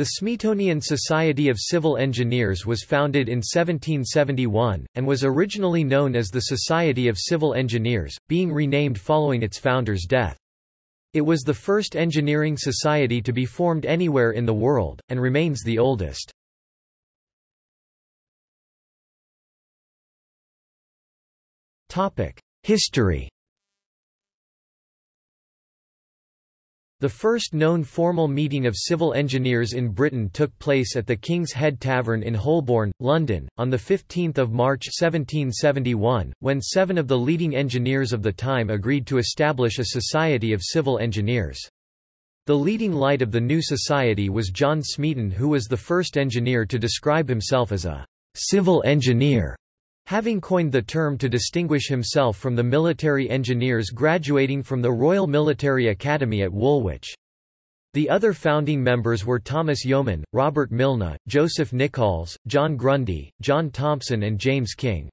The Smeatonian Society of Civil Engineers was founded in 1771, and was originally known as the Society of Civil Engineers, being renamed following its founder's death. It was the first engineering society to be formed anywhere in the world, and remains the oldest. History The first known formal meeting of civil engineers in Britain took place at the King's Head Tavern in Holborn, London, on 15 March 1771, when seven of the leading engineers of the time agreed to establish a society of civil engineers. The leading light of the new society was John Smeaton who was the first engineer to describe himself as a civil engineer having coined the term to distinguish himself from the military engineers graduating from the Royal Military Academy at Woolwich. The other founding members were Thomas Yeoman, Robert Mylne, Joseph Nickalls, John Grundy, John Thompson and James King.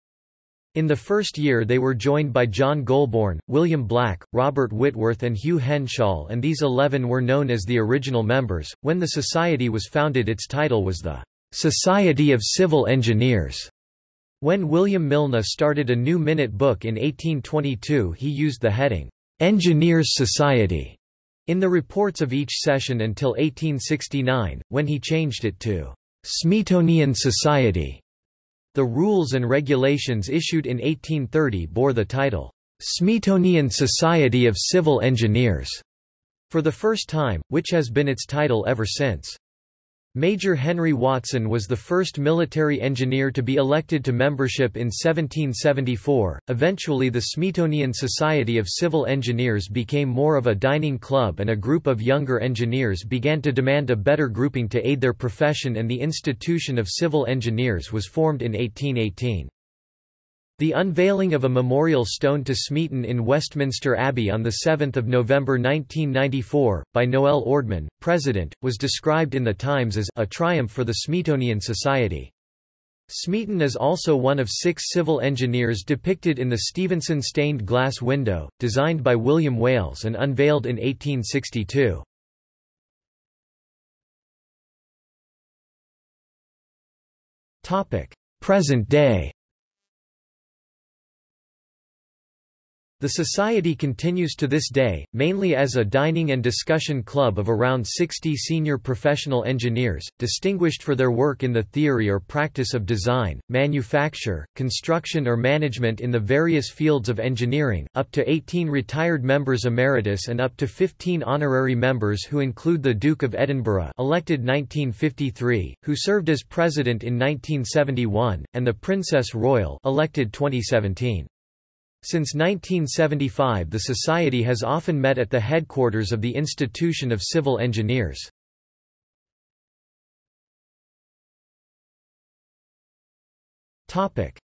In the first year they were joined by John Golborne, William Black, Robert Whitworth and Hugh Henshall and these eleven were known as the original members. When the society was founded its title was the Society of Civil Engineers. When William Mylne started a new minute book in 1822 he used the heading, "'Engineers Society' in the reports of each session until 1869, when he changed it to "'Smeatonian Society'". The rules and regulations issued in 1830 bore the title, "'Smeatonian Society of Civil Engineers' for the first time, which has been its title ever since. Major Henry Watson was the first military engineer to be elected to membership in 1774. Eventually, the Smeatonian Society of Civil Engineers became more of a dining club, and a group of younger engineers began to demand a better grouping to aid their profession, and the Institution of Civil Engineers was formed in 1818. The unveiling of a memorial stone to Smeaton in Westminster Abbey on 7 November 1994, by Noel Ordman, President, was described in The Times as a triumph for the Smeatonian Society. Smeaton is also one of six civil engineers depicted in the Stephenson stained glass window, designed by William Wailes and unveiled in 1862. Present day The society continues to this day, mainly as a dining and discussion club of around 60 senior professional engineers, distinguished for their work in the theory or practice of design, manufacture, construction or management in the various fields of engineering, up to 18 retired members emeritus and up to 15 honorary members who include the Duke of Edinburgh elected 1953, who served as president in 1971, and the Princess Royal elected 2017. Since 1975 the Society has often met at the headquarters of the Institution of Civil Engineers.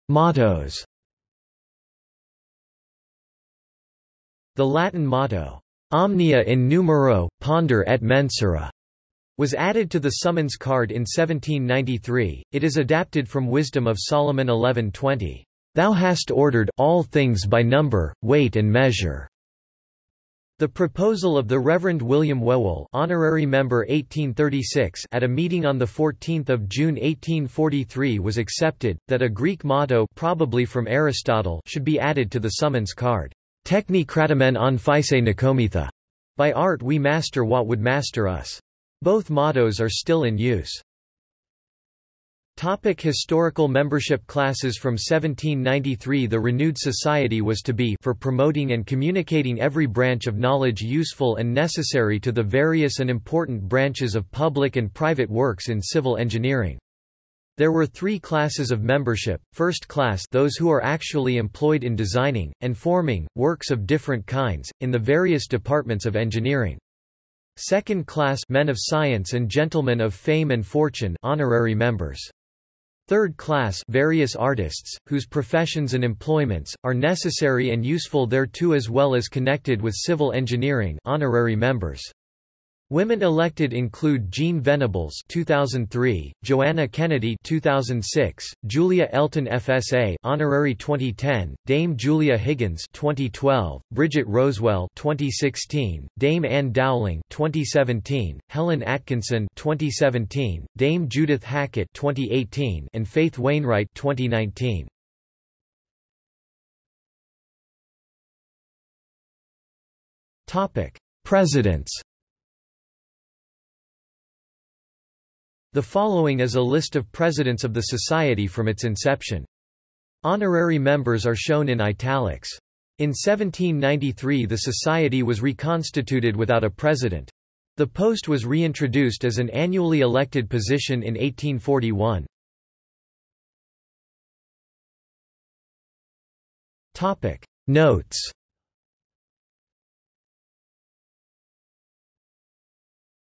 Mottos The Latin motto, Omnia in numero, ponder et mensura, was added to the summons card in 1793. It is adapted from Wisdom of Solomon 11:20. Thou hast ordered all things by number, weight and measure. The proposal of the Reverend William Whewell honorary member 1836 at a meeting on 14 June 1843 was accepted, that a Greek motto probably from Aristotle should be added to the summons card. Techni kratamen on physe nicometha. By art we master what would master us. Both mottos are still in use. Topic historical membership classes From 1793 the renewed society was to be for promoting and communicating every branch of knowledge useful and necessary to the various and important branches of public and private works in civil engineering. There were three classes of membership, first class those who are actually employed in designing, and forming, works of different kinds, in the various departments of engineering. Second class men of science and gentlemen of fame and fortune honorary members. Third class various artists, whose professions and employments, are necessary and useful thereto as well as connected with civil engineering honorary members. Women elected include Jean Venables 2003, Joanna Kennedy 2006, Julia Elton FSA honorary 2010, Dame Julia Higgins 2012, Bridget Rosewell 2016, Dame Ann Dowling 2017, Helen Atkinson 2017, Dame Judith Hackitt 2018, and Faith Wainwright 2019. Topic: Presidents The following is a list of presidents of the Society from its inception. Honorary members are shown in italics. In 1793 the Society was reconstituted without a president. The post was reintroduced as an annually elected position in 1841. Topic. Notes